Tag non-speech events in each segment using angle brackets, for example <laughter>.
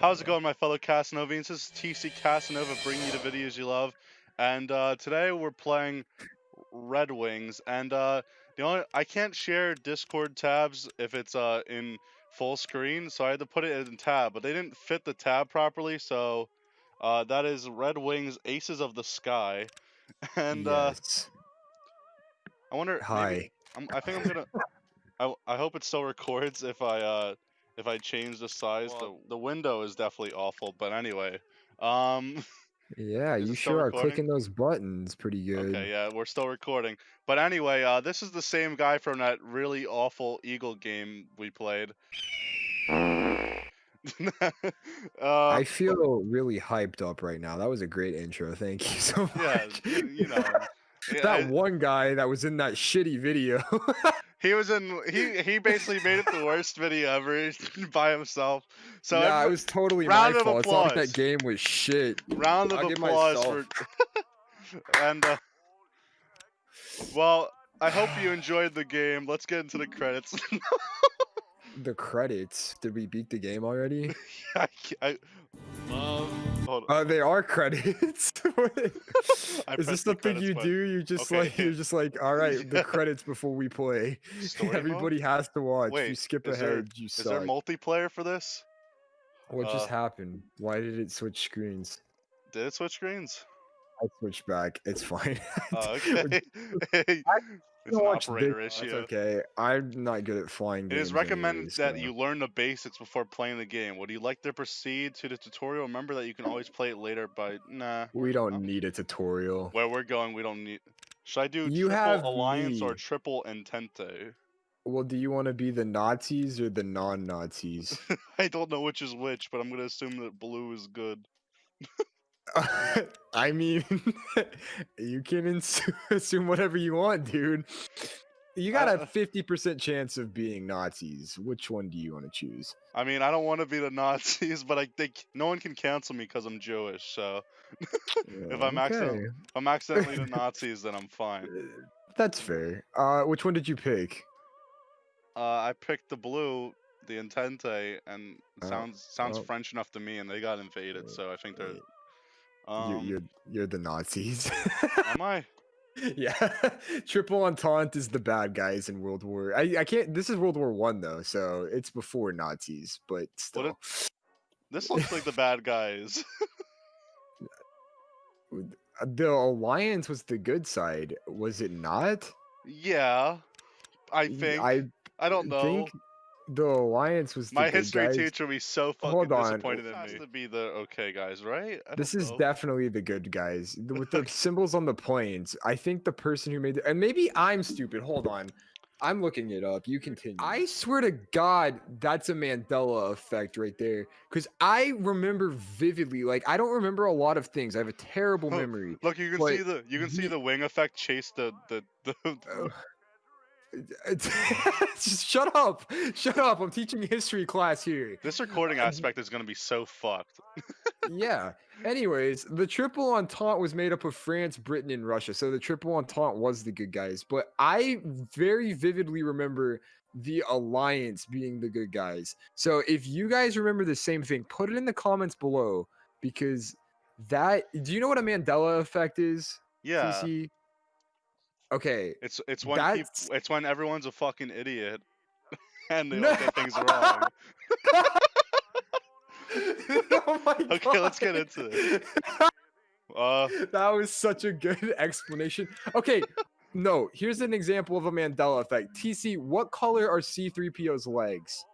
How's it going, my fellow Casanovians? This is TC Casanova bringing you the videos you love, and uh, today we're playing Red Wings. And uh, the only I can't share Discord tabs if it's uh, in full screen, so I had to put it in tab. But they didn't fit the tab properly, so uh, that is Red Wings Aces of the Sky. <laughs> And uh. I wonder. Hi. I think I'm gonna. I, I hope it still records if I uh if I change the size. Well- the the window is definitely awful, but anyway. Um. <laughs> Yeah, you it still sure are recording? clicking those buttons pretty good. Okay, yeah, we're still recording. But anyway, uh, this is the same guy from that really awful Eagle game we played. <laughs> uh, I feel really hyped up right now. That was a great intro. Thank you so much. yeah, you, you know. <laughs> that I- one guy that was in that shitty video. He was in. He he basically made it the worst video ever by himself. So yeah, every- it was totally my of fault. It's not like that game was shit. round of I'll applause for. <laughs> and uh, well, I hope you enjoyed the game. Let's get into the credits. The credits. Did we beat the game already? <laughs> I, I, love. Hold on. Uh, they are credits. <laughs> <laughs> Is this the thing you button. do? You just Okay. like you're just like, all right, Yeah. the <laughs> credits before we play. Story mode? Everybody has to watch. you skip ahead, there- you Is there suck. multiplayer for this? what just uh, happened? Why did it switch screens? Did it switch screens? I switched back. It's fine. Oh, okay. It's an operator this- issue. It's okay. I'm not good at flying. It is recommended anyways, that so- you learn the basics before playing the game. Would you like to proceed to the tutorial? Remember that you can always play it later but nah. We don't need a tutorial. Where we're going, we don't need. Should I do You triple have alliance or triple entente? Well, do you want to be the Nazis or the non-Nazis? <laughs> I don't know which is which, but I'm gonna assume that blue is good. <laughs> <laughs> I mean, <laughs> you can ins- <laughs> assume whatever you want, dude. You got Uh, a fifty percent chance of being Nazis. Which one do you want to choose? I mean, I don't want to be the Nazis, but I think no one can cancel me because I'm Jewish. So If I'm Okay, if I'm accidentally the Nazis, then I'm fine. uh, That's fair. Uh, which one did you pick? Uh, I picked the blue, the Entente, and it Oh, sounds sounds well. French enough to me, and they got invaded, Uh, so I think they're. Um, you're, you're you're the Nazis. am I? <laughs> yeah, <laughs> Triple Entente is the bad guys in World War. I I can't. This is World War One though, so it's before Nazis, but still. it- This looks like the <laughs> bad guys. The Alliance was the good side, was it not? yeah, I think. I, I don't know. think the Alliance was the My history guys. teacher would be so fucking Hold on. disappointed This in has me. to be the okay guys, right? I This don't is know. definitely the good guys with the <laughs> symbols on the planes. I think the person who made it, and maybe I'm stupid. Hold on, I'm looking it up. You continue. I swear to God, that's a Mandela effect right there. Because I remember vividly, like I don't remember a lot of things. I have a terrible Huh. memory. Look, you can see the you can see the wing effect chase the the, the <laughs> Oh. <laughs> Just shut up! Shut up! I'm teaching history class here. this recording <laughs> aspect is gonna be so fucked. <laughs> yeah. Anyways, the Triple Entente was made up of France, Britain, and Russia. So the Triple Entente was the good guys. But I very vividly remember the Alliance being the good guys. So if you guys remember the same thing, put it in the comments below because that. Do you know what a Mandela effect is? Yeah, TC? Okay. it's it's when peop- That's- it's when everyone's a fucking idiot <laughs> and they No. all get things wrong. <laughs> oh my <laughs> Okay, let's get into it. Uh, that was such a good explanation. Okay, no, here's an example of a Mandela effect. TC, what color are C3PO's legs?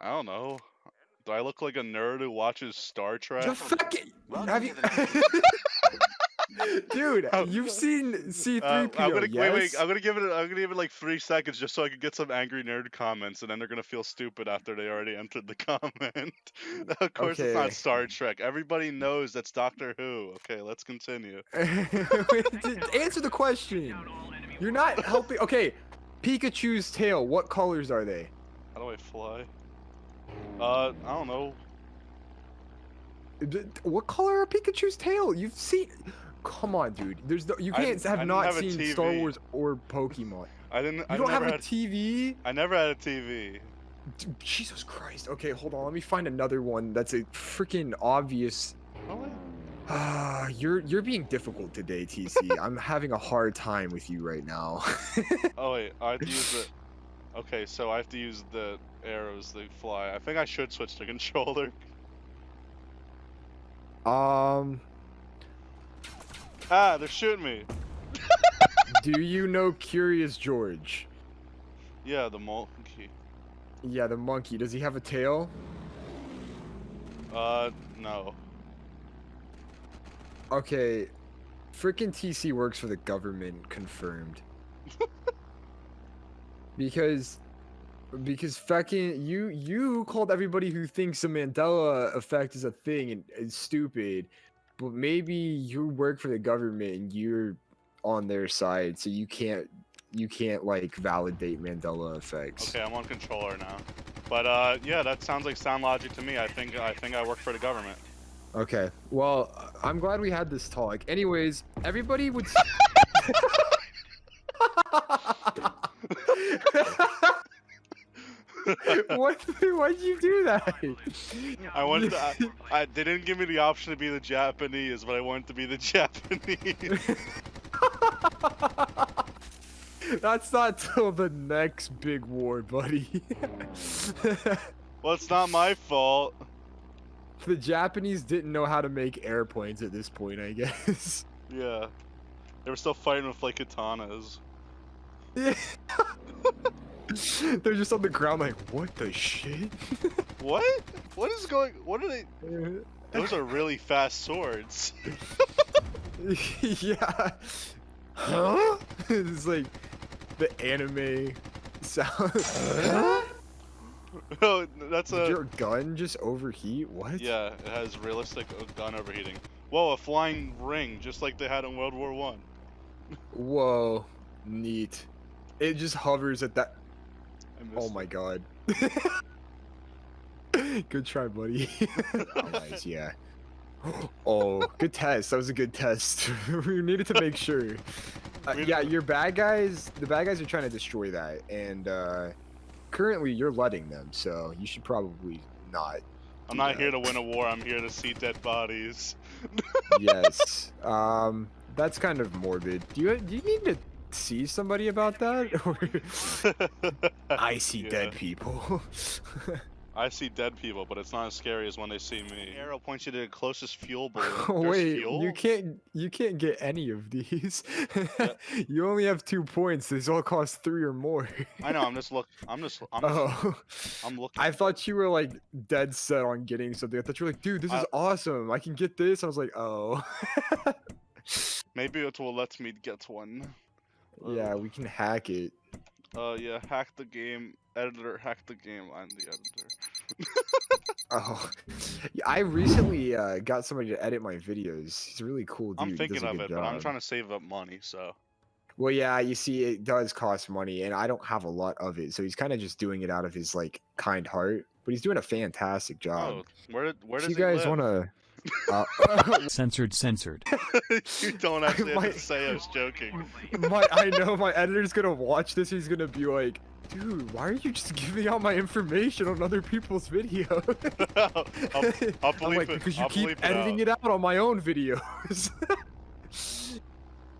I don't know. Do I look like a nerd who watches Star Trek? The fucking Welcome have you the Dude, Oh. you've seen Uh, C3PO, I'm gonna yes? wait, wait. I'm gonna give it. I'm gonna give it like three seconds just so I can get some angry nerd comments, and then they're gonna feel stupid after they already entered the <laughs> comment. <laughs> of course, it's not Star Trek. Everybody knows that's Doctor Who. Okay, let's continue. <laughs> Answer the question. You're not helping. Okay, Pikachu's tail. What colors are they? How do I fly? Uh, I don't know. What color are Pikachu's tail? You've seen. Come on, dude. There's no, you can't I have didn't have seen Star Wars or Pokemon. I didn't. You I don't have a had. TV? I never had a TV. Dude, Jesus Christ. Okay, hold on. Let me find another one that's a freaking obvious. Oh. Ah, you're you're being difficult today, TC. <laughs> I'm having a hard time with you right now. <laughs> Oh wait, I have to use the. Okay, so I have to use the arrows that fly. I think I should switch to <laughs> controller. um, Ah, they're shooting me. do you know Curious George? Yeah, the monkey. Yeah, the monkey. Does he have a tail? Uh, no. Okay, freaking TC works for the government, confirmed. <laughs> because, because fucking you you called everybody who thinks the Mandela effect is a thing and is stupid, but maybe you work for the government and you're on their side, so you can't you can't like validate Mandela effects. Okay, I'm on controller now. But uh, yeah, that sounds like sound logic to me. I think I think I work for the government. Okay. Well, I'm glad we had this talk. Anyways, everybody would. <laughs> <laughs> <laughs> s- <laughs> what? <laughs> Why'd you do that? I wanted to. I, I, <laughs> they didn't give me the option to be the Japanese, but I wanted to be the Japanese. That's not till the next big war, buddy. well, it's not my fault. the Japanese didn't know how to make airplanes at this point, I guess. Yeah, they were still fighting with like katanas. <laughs> They're just on the ground like, what the shit? <laughs> What? What is going? What are they? <laughs> Those are really fast swords. yeah. Huh? it's like the anime sound. oh, that's Did a. your gun just overheat? What? Yeah, it has realistic uh, gun overheating. Whoa, a flying ring, just like they had in World War One. Whoa. Neat. It just hovers at that. Oh my god. <laughs> good try, buddy. <laughs> nice, <laughs> yeah. Oh, good test. That was a good test. we needed to make sure. Uh, yeah, your bad guys, the bad guys are trying to destroy that, and uh, currently you're letting them, so you should probably not. I'm not that. here to win a war. I'm here to see dead bodies. yes. Um, that's kind of morbid. Do you do you need to see somebody about that? <laughs> <laughs> I see Yeah. dead people. <laughs> I see dead people, but it's not as scary as when they see me. Arrow points you to the closest fuel balloon. Oh, There's wait, fuel? you can't you can't get any of these. Yeah. you only have two points. These all cost three or more. I know. I'm just look. I'm just. I'm. Just, oh, I'm looking. I thought you were like dead set on getting something. I thought you were like, dude, this is awesome. I can get this. I was like, oh. Maybe it will let me get one. Yeah, we can hack it. Uh, yeah. Hack the game. Editor. Hack the game. I'm the editor. <laughs> Oh, yeah, I recently uh, got somebody to edit my videos. He's a really cool dude. I'm thinking of it, but I'm trying to save up money. So. Well, yeah, you see, it does cost money, and I don't have a lot of it, so he's kind of just doing it out of his like kind heart. But he's doing a fantastic job. Oh, where where does you guys want to? <laughs> Censored, censored. <laughs> you don't actually have <laughs> My- to say I was joking. my, I know my editor's gonna watch this. He's gonna be like, "Dude, why are you just giving out my information on other people's videos?" I'll, I'll, I'll I'm like, it. because you I'll keep bleep it editing out. it out on my own videos.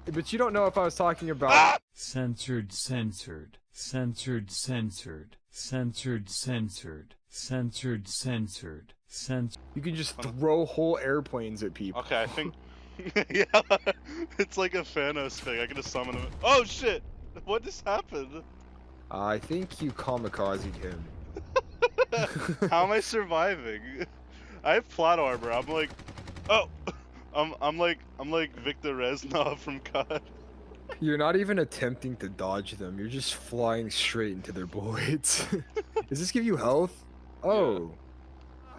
but you don't know if I was talking about. Ah! Censored, censored. Censored, censored. Censored, censored. Censored, censored. Censored. You can just throw whole airplanes at people. Okay, I think. <laughs> <laughs> yeah, <laughs> it's like a Thanos thing. I can just summon him. Oh shit! What just happened? I think you kamikaze him. How am I surviving? I have plot armor. I'm like, oh, I'm I'm like I'm like Victor Reznov from COD. You're not even attempting to dodge them. You're just flying straight into their bullets. Does this give you health? Oh.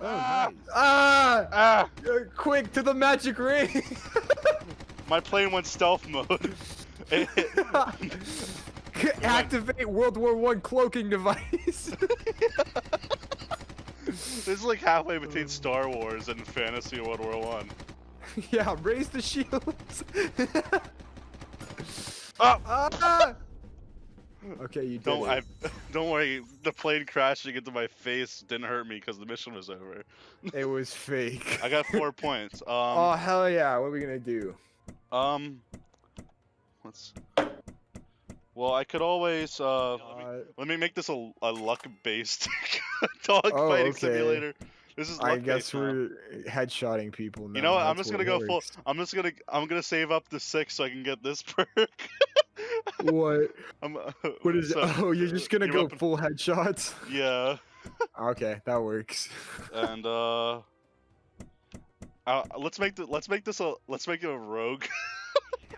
Oh, Ah! nice. Ah! Ah! Quick to the magic ring! <laughs> My plane went stealth mode. <laughs> Activate World War One cloaking device. <laughs> this is like halfway between Star Wars and Fantasy World War One. yeah, raise the shields. Oh! ah! Okay, you did Don't it. I? <laughs> Don't worry. The plane crashing into my face didn't hurt me because the mission was over. <laughs> It was fake. I got four <laughs> points. Um. oh hell yeah! What are we gonna do? Um. Let's. Well, I could always. Uh. let, me, Uh, let me make this a, a luck-based dog Oh, fighting okay. simulator. This is I guess we're headshotting people now. You know what? I'm that's just gonna what go full. I'm just gonna. I'm gonna save up the six so I can get this perk. What? I'm, What is so, it? Oh, you're just gonna your go weapon- full headshots? Yeah, Okay, that works. and uh, uh, let's make the let's make this a let's make it a rogue. <laughs>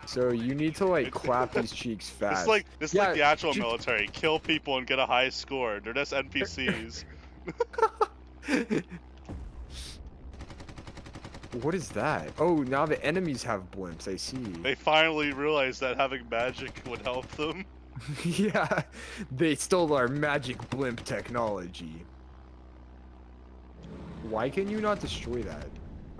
So you need to like clap these cheeks fast. It's fast. like it's like Yeah, the actual ju- military. Kill people and get a high score. They're just NPCs. <laughs> <laughs> what is that? Oh, now the enemies have blimps. I see. they finally realized that having magic would help them. <laughs> <laughs> yeah, they stole our magic blimp technology. Why can you not destroy that?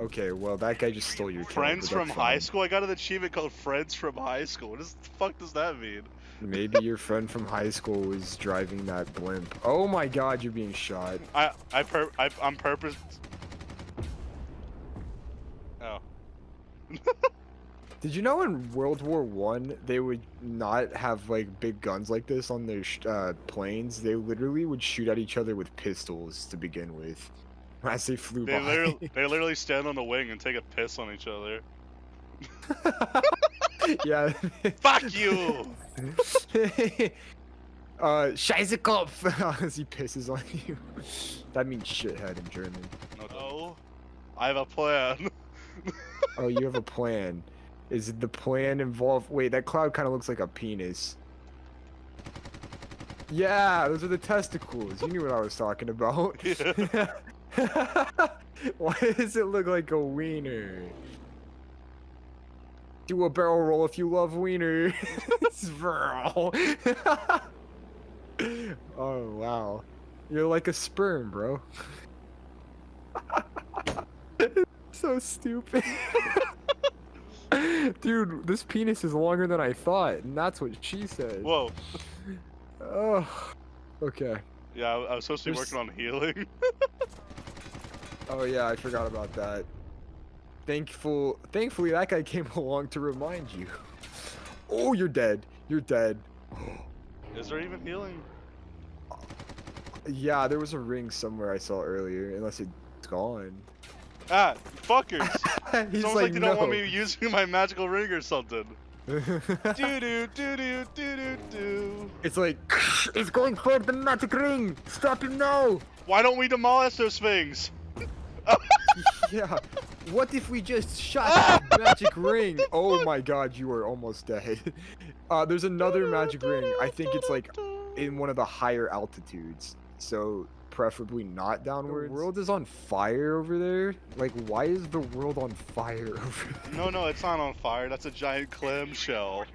Okay, well that guy just stole your Friends from high school. I got an achievement called Friends from High School. What does the fuck does that mean? Maybe <laughs> your friend from high school was driving that blimp. Oh my god, you're being shot. I I per I I'm purpose. <laughs> Did you know in World War One they would not have like big guns like this on their sh- uh, planes? They literally would shoot at each other with pistols to begin with, <laughs> as they flew They by. literally they <laughs> literally stand on the wing and take a piss on each other. yeah. Fuck you! uh, Scheißekopf as he pisses on you. That means shithead in German. No, I have a plan. Oh, you have a plan. Is the plan involve? Wait, that cloud kind of looks like a penis. Yeah, those are the testicles. You knew what I was talking about. <laughs> <laughs> Why does it look like a wiener? Do a barrel roll if you love wiener. It's Sperl. <laughs> oh wow, you're like a sperm, bro. So stupid. <laughs> Dude, this penis is longer than I thought, and that's what she said. Whoa. Oh, okay. Yeah, I, I was supposed to be There's- working on healing. <laughs> Oh yeah, I forgot about that. Thankful, thankfully that guy came <laughs> along to remind you. Oh, you're dead. You're dead. Is there even healing? Yeah, there was a ring somewhere I saw earlier, unless it's gone. Ah, fuckers! <laughs> He's Sounds like, like, they no. don't want me using my magical ring or something. <laughs> do do do do do do do. it's like, <laughs> it's going for the magic ring. Stop him now. Why don't we demolish those things? Yeah. What if we just shot the magic ring? Oh my god, you are almost dead. Uh, there's another magic ring. I think it's like in one of the higher altitudes. So preferably not downwards. The world is on fire over there. Like, why is the world on fire <laughs> over there? No, no, it's not on fire. That's a giant clamshell. <laughs>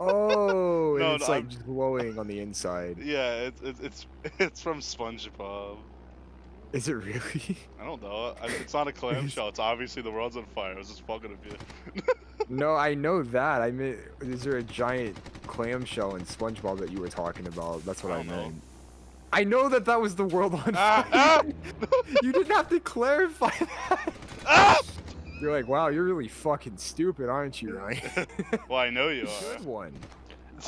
Oh, No, it's no, like I'm- glowing on the inside. <laughs> Yeah, it's it's it's, it's from SpongeBob. Is it really? I don't know. It's not a clamshell. It's obviously the world's on fire. I was just fucking with you. no, I know that. I mean, is there a giant clamshell in SpongeBob that you were talking about? That's what I I, don't know. I know that that was the world on Ah, fire. ah! <laughs> you didn't have to clarify that. Ah! You're like, wow, you're really fucking stupid, aren't you, Ryan? <laughs> Well, I know you are. Good one.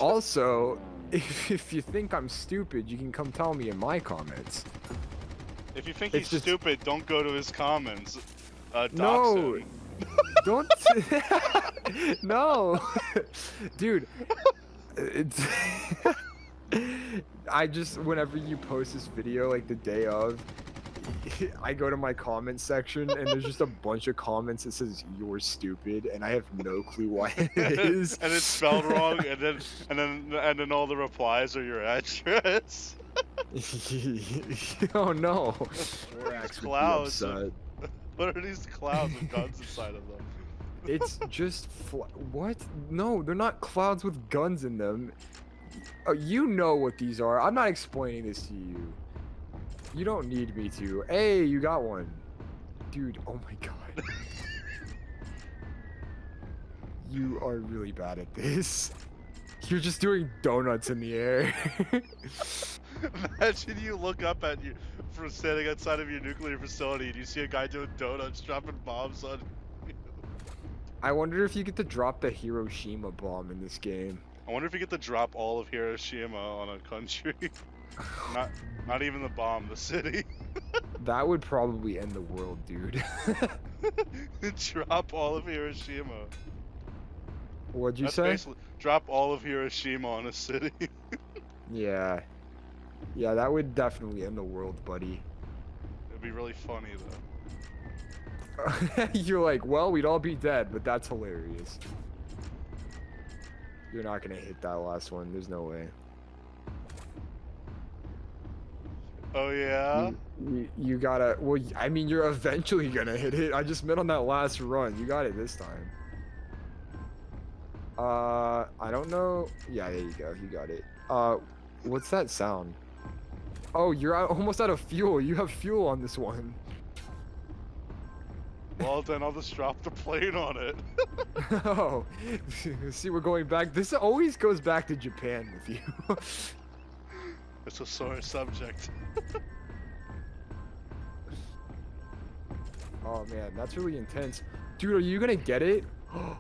Also, if, if you think I'm stupid, you can come tell me in my comments. If you think It's he's just- stupid, don't go to his comments. Uh, No. him. Don't. <laughs> no, dude. I just whenever you post this video like the day of, <laughs> I go to my comment section and there's just a <laughs> bunch of comments that says you're stupid and I have no clue why <laughs> it is. and it's spelled wrong, and then and then and then all the replies are your address. oh no. These Borax would be clouds of- what are these clouds with guns inside of them? It's just what? No, they're not clouds with guns in them. Oh, you know what these are. I'm not explaining this to you. You don't need me to. Hey, you got one. Dude, oh my god. <laughs> you are really bad at this. You're just doing donuts in the air. <laughs> Imagine you look up at you from standing outside of your nuclear facility and you see a guy doing donuts, dropping bombs on. I wonder if you get to drop the Hiroshima bomb in this game. I wonder if you get to drop all of Hiroshima on a country. <laughs> not, not even the bomb, the city. <laughs> That would probably end the world, dude. <laughs> drop all of Hiroshima. What'd you That's say? Drop all of Hiroshima on a city. Yeah. Yeah, that would definitely end the world, buddy. It'd be really funny though. You're like, well, we'd all be dead, but that's hilarious. You're not gonna hit that last one. There's no way. Oh yeah. You, you, you gotta. Well, I mean, you're eventually gonna hit it. I just meant on that last run. You got it this time. Uh, I don't know. Yeah, there you go. You got it. Uh, what's that sound? Oh, you're out, almost out of fuel. You have fuel on this one. Well then I'll just drop the plane on it. <laughs> oh, <laughs> see, we're going back. This always goes back to Japan with you. <laughs> It's a sore subject. oh man, that's really intense. Dude, are you gonna get it? <gasps> <gasps> Oh,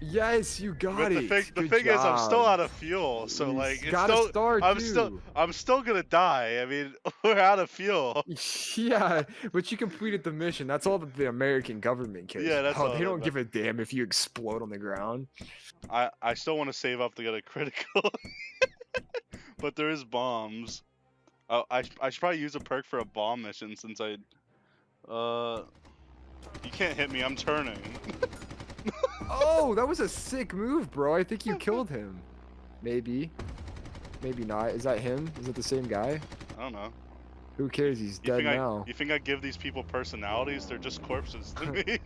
yes, you got But the it. thing, the Good thing is, I'm still out of fuel, so You like, it's still, start, I'm still. I'm still gonna die. I mean, <laughs> we're out of fuel. <laughs> Yeah, but you completed the mission. That's all that the American government cares. Yeah, that's about. all They don't give a damn if you explode on the ground. I, I still want to save up to get a critical, <laughs> but there is bombs. Oh, I, I should probably use a perk for a bomb mission since I, uh, you can't hit me. I'm turning. Oh, that was a sick move, bro. I think you killed him. Maybe. Maybe not. Is that him? Is it the same guy? I don't know. Who cares? He's You dead think I, now. you think I give these people personalities? They're just corpses to me.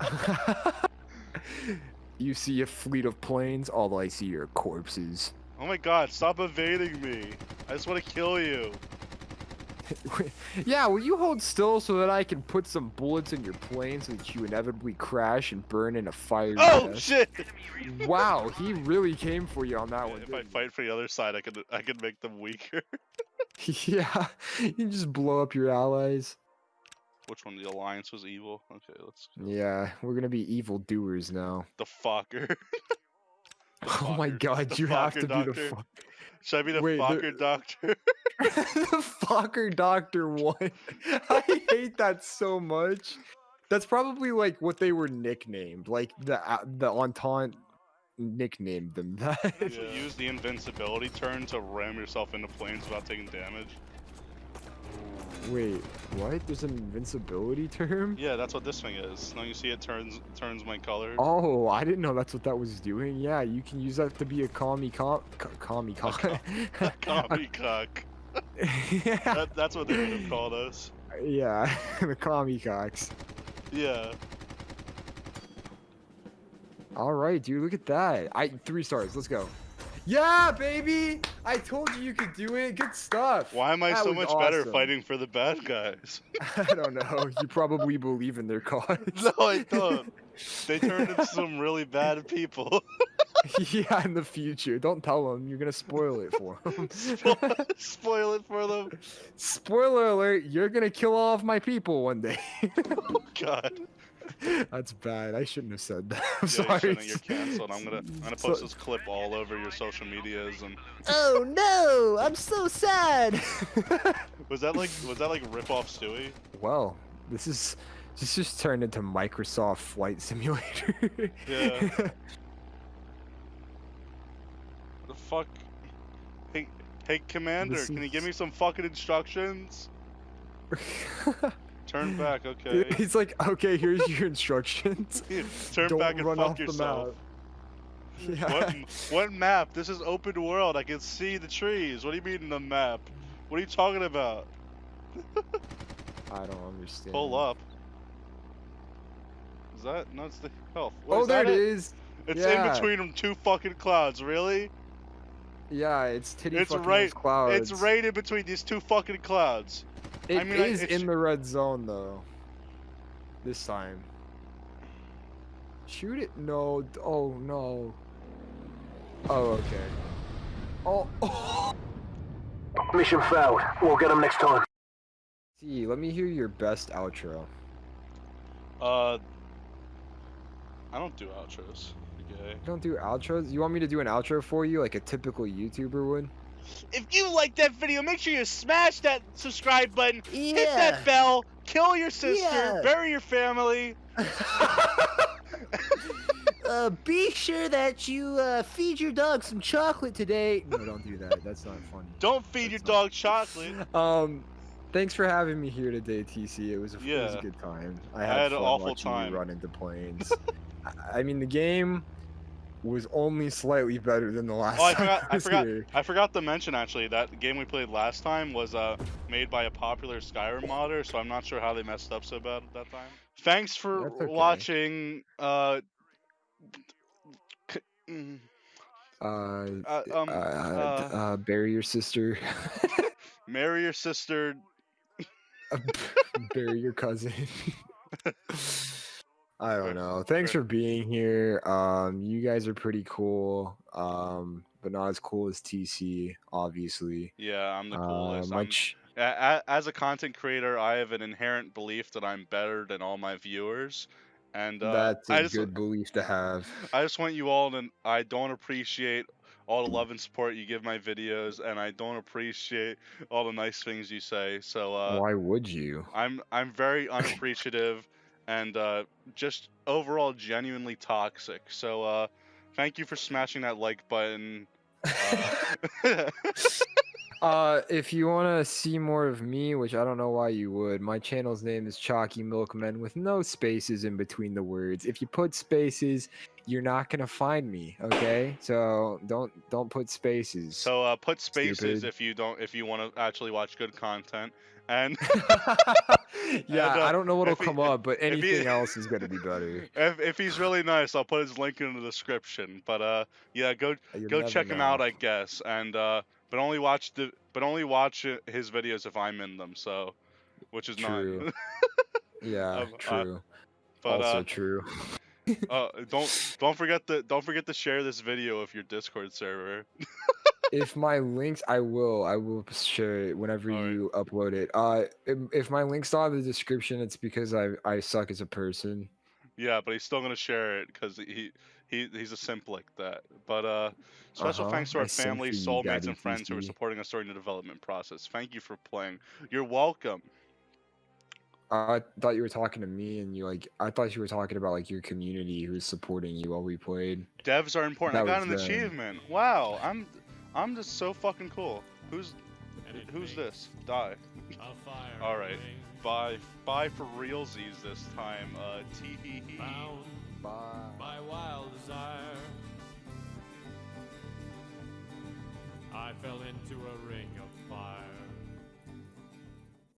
<laughs> you see a fleet of planes, all I see are corpses. oh my god! Stop evading me. I just want to kill you. <laughs> yeah, will you hold still so that I can put some bullets in your plane so that you inevitably crash and burn in a fire? Oh shit! Wow, he really came for you on that one. If I fight for the other side, I could I could make them weaker. <laughs> <laughs> yeah, you just blow up your allies. Which one? The alliance was evil. Okay, let's. Yeah, we're gonna be evil doers now. The fucker. <laughs> Oh my god, you have to fucker be the fuck. Should I be the Wait, there- fucker doctor? <laughs> <laughs> the fucker doctor one. I hate that so much. That's probably like what they were nicknamed. Like the uh, the Entente nicknamed them that. You Use the invincibility turn to ram yourself into planes without taking damage. Wait, what? There's an invincibility term? Yeah, that's what this thing is. Now you see it turns turns my color. Oh, I didn't know that's what that was doing. Yeah, you can use that to be a commie com, co- commie com. <laughs> Commie cock. yeah, That, that's what they would have called us. yeah, <laughs> the commie cocks. Yeah. All right, dude, look at that. I three stars. Let's go. Yeah, baby! I told you you could do it. Good stuff. Why am I That so much better fighting for the bad guys? <laughs> I don't know. You probably believe in their cause. <laughs> no, I <laughs> don't. They turned into some really bad people. yeah, in the future. Don't tell them. You're gonna spoil it for them. Spoil- Spoil it for them. Spoiler alert! You're gonna kill all of my people one day. Oh God. That's bad. I shouldn't have said that. I'm Yeah, sorry. shouldn't. You're canceled. I'm gonna I'm gonna So- post this clip all over your social medias and Oh no! I'm so sad. <laughs> was that like was that like rip off Stewie? well, this is this just turned into Microsoft Flight Simulator. Yeah. The fuck? Hey, hey, Commander, can you give me some fucking instructions? <laughs> Turn <laughs> back, okay. He's like, okay, here's your instructions. <laughs> Turn Don't back and run fuck off the yourself. Yeah. What, <laughs> what map? This is open world. I can see the trees. What do you mean the map? What are you talking about? I don't understand. Pull up. Is that? No, it's the health. What, Oh, is there that it is. It's Yeah. in between them two fucking clouds. Really? Yeah, it's titty It's fucking right- clouds. It's right in between these two fucking clouds. It I mean, is it's- in the red zone though. This time. Shoot it? No. Oh no. Oh, okay. Oh, oh. <laughs> Mission failed. We'll get them next time. See, let me hear your best outro. Uh, I don't do outros. Okay. Don't do outros. You want me to do an outro for you, like a typical YouTuber would? If you like that video, make sure you smash that subscribe button, Yeah. hit that bell, kill your sister, Yeah. bury your family. <laughs> <laughs> uh, be sure that you uh, feed your dog some chocolate today. No, don't do that. That's not funny. Don't feed your That's not- dog chocolate. <laughs> Um, thanks for having me here today, TC. It was a, it was a good time. I I had, had an awful time. you run into planes. I mean, the game was only slightly better than the last Oh, I forgot. I was forgot. here. I forgot to mention actually that the game we played last time was uh made by a popular Skyrim modder, so I'm not sure how they messed up so bad at that time. Thanks for okay. watching. Uh. mm, Uh, Uh, um, uh, uh, uh, bury your sister. <laughs> marry your sister. <laughs> bury your cousin. <laughs> I don't know. Thanks for being here. Um, you guys are pretty cool. Um, but not as cool as TC, obviously. Yeah, I'm the Uh, coolest. my I'm- ch- a- a- as a content creator, I have an inherent belief that I'm better than all my viewers, and uh, that's a I just good belief to have. I just want you all to. I don't appreciate all the love and support you give my videos, and I don't appreciate all the nice things you say. So uh, Why would you? I'm I'm very <laughs> unappreciative, and uh, just overall genuinely toxic. So uh, thank you for smashing that like button. Uh, <laughs> <laughs> Uh, if you want to see more of me, which I don't know why you would, my channel's name is Chalky Milkman with no spaces in between the words. If you put spaces, you're not gonna find me. Okay, so don't don't put spaces. so uh, put spaces Stupid. if you don't if you want to actually watch good content. And <laughs> yeah, And, uh, I don't know what'll if he- come up, but <laughs> if he- anything else is gonna be better. if, if he's really nice, I'll put his link in the description. But uh, yeah, go You'll go check him out, I guess. And uh, but only watch the but only watch uh, his videos if I'm in them. So, which is True. not. <laughs> Yeah, um, uh, true. but also uh, true. uh, <laughs> don't don't forget to don't forget to share this video with your Discord server. <laughs> if my links, I will. I will share it whenever Alright. you upload it. Uh, if, if my links not in the description, it's because I I suck as a person. Yeah, but he's still gonna share it because he he he's a simp like that. But uh, special Uh-huh, thanks to our simp for families, you, soulmates, Daddy and friends who are supporting us during the development process. Thank you for playing. You're welcome. I thought you were talking to me, and you like. I thought you were talking about like your community who's supporting you while we played. Devs are important. That I got an was them. achievement. Wow, I'm I'm just so fucking cool. Who's who's this? Die. <laughs> All right. Bye bye for realsies this time. Uh, tee hee hee. Bye. by wild desire. I fell into a ring of fire.